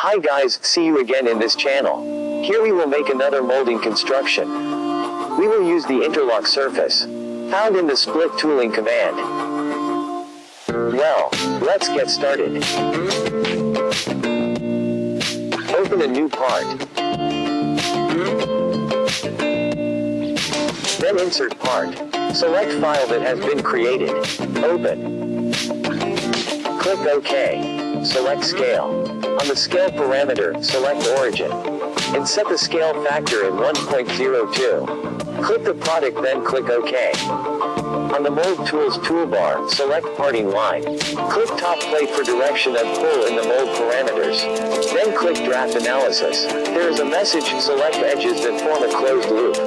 Hi guys, see you again in this channel. Here we will make another molding construction. We will use the interlock surface, found in the split tooling command. Well, let's get started. Open a new part. Then insert part. Select file that has been created. Open. Click OK. Select scale. On the scale parameter, select origin. And set the scale factor at 1.02. Click the product then click OK. On the Mold Tools toolbar, select parting line. Click top plate for direction of pull in the mold parameters. Then click draft analysis. There is a message, select edges that form a closed loop.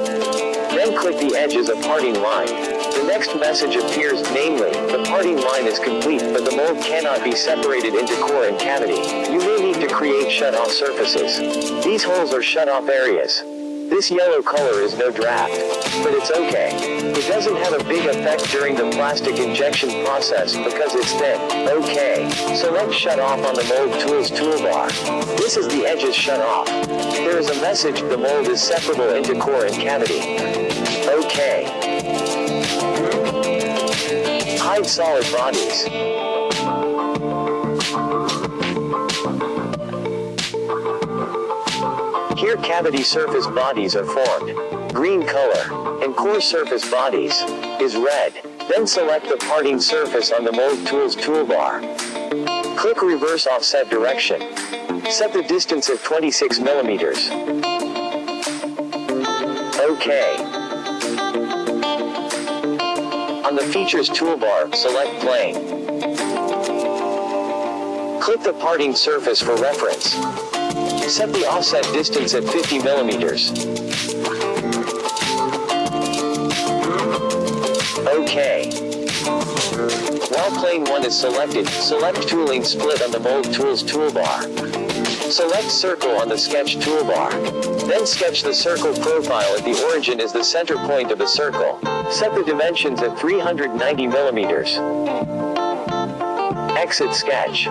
Click the edges of parting line. The next message appears, namely, the parting line is complete but the mold cannot be separated into core and cavity. You may need to create shut-off surfaces. These holes are shut-off areas. This yellow color is no draft, but it's okay. It doesn't have a big effect during the plastic injection process because it's thin. Okay, select shut off on the mold tools toolbar. This is the edges shut off. There is a message, the mold is separable into core and cavity. Okay. Hide solid bodies. Here cavity surface bodies are formed. Green color. And core surface bodies is red. Then select the parting surface on the Mold Tools toolbar. Click reverse offset direction. Set the distance at 26 millimeters. OK. On the Features toolbar, select Plane. Click the parting surface for reference. Set the offset distance at 50 millimeters. OK. While plane 1 is selected, select tooling split on the Mold Tools toolbar. Select circle on the sketch toolbar. Then sketch the circle profile at the origin as the center point of the circle. Set the dimensions at 390 millimeters. Exit sketch.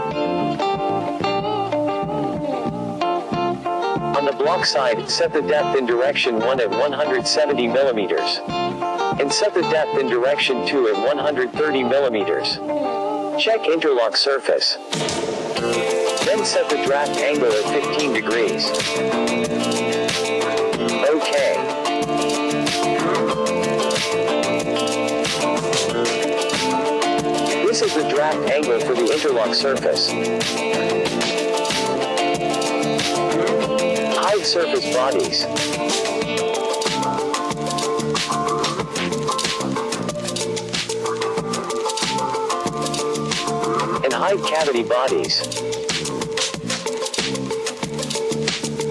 Side, set the depth in direction 1 at 170 millimeters. And set the depth in direction 2 at 130 millimeters. Check interlock surface. Then set the draft angle at 15 degrees. OK. This is the draft angle for the interlock surface. Surface bodies. And high cavity bodies.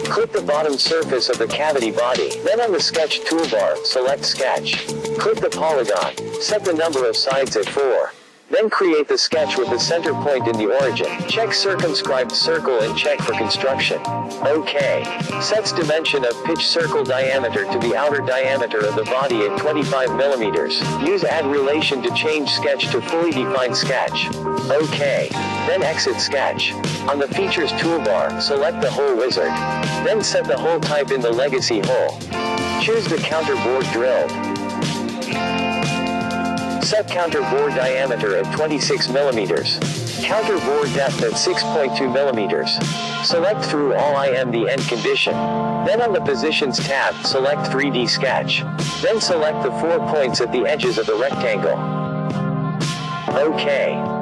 Click the bottom surface of the cavity body. Then on the sketch toolbar, select sketch. Click the polygon. Set the number of sides at 4. Then create the sketch with the center point in the origin. Check circumscribed circle and check for construction. OK. Sets dimension of pitch circle diameter to the outer diameter of the body at 25 millimeters. Use add relation to change sketch to fully defined sketch. OK. Then exit sketch. On the features toolbar, select the hole wizard. Then set the hole type in the legacy hole. Choose the counter bore drilled. Set counter bore diameter at 26 millimeters. Counter bore depth at 6.2 millimeters. Select through all I am the end condition. Then on the positions tab, select 3D sketch. Then select the four points at the edges of the rectangle. OK.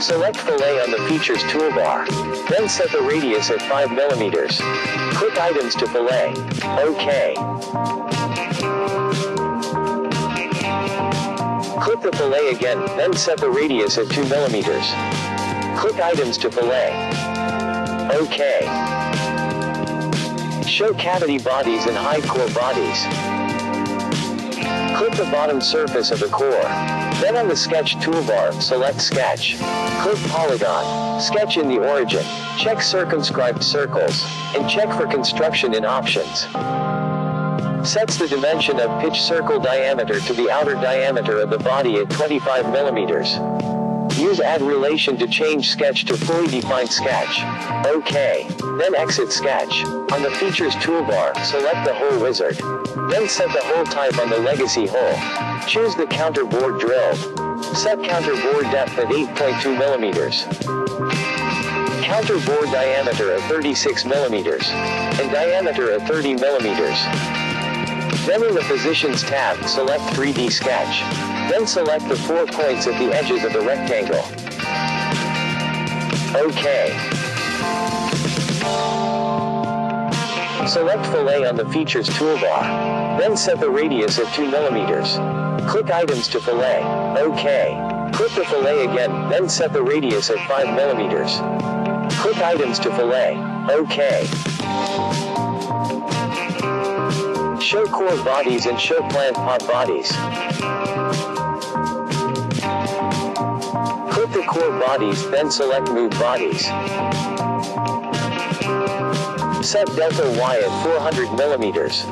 Select fillet on the features toolbar. Then set the radius at 5 millimeters. Click items to fillet. OK. Click the fillet again, then set the radius at 2 millimeters. Click items to fillet. OK. Show cavity bodies and hide core bodies. Click the bottom surface of the core. Then on the sketch toolbar, select sketch. Click polygon. Sketch in the origin. Check circumscribed circles. And check for construction in options. Sets the dimension of pitch circle diameter to the outer diameter of the body at 25 millimeters. Use add relation to change sketch to fully defined sketch. OK. Then exit sketch. On the features toolbar, select the hole wizard. Then set the hole type on the legacy hole. Choose the counter bore drilled. Set counter bore depth at 8.2 millimeters. Counter bore diameter at 36 millimeters. And diameter at 30 millimeters. Then in the Positions tab, select 3D Sketch. Then select the four points at the edges of the rectangle. OK. Select Fillet on the Features toolbar. Then set the radius at 2 millimeters. Click Items to Fillet. OK. Click the fillet again, then set the radius at 5 millimeters. Click Items to Fillet. OK. Show core bodies and show plant pot bodies. Click the core bodies, then select Move Bodies. Set delta Y at 400 millimeters.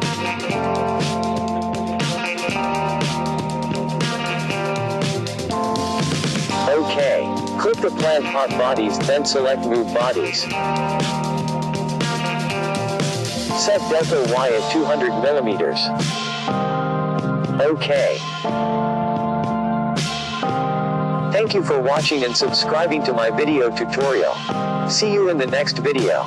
OK. Click the plant pot bodies, then select Move Bodies. Set delta Y at 200 millimeters. OK. Thank you for watching and subscribing to my video tutorial. See you in the next video.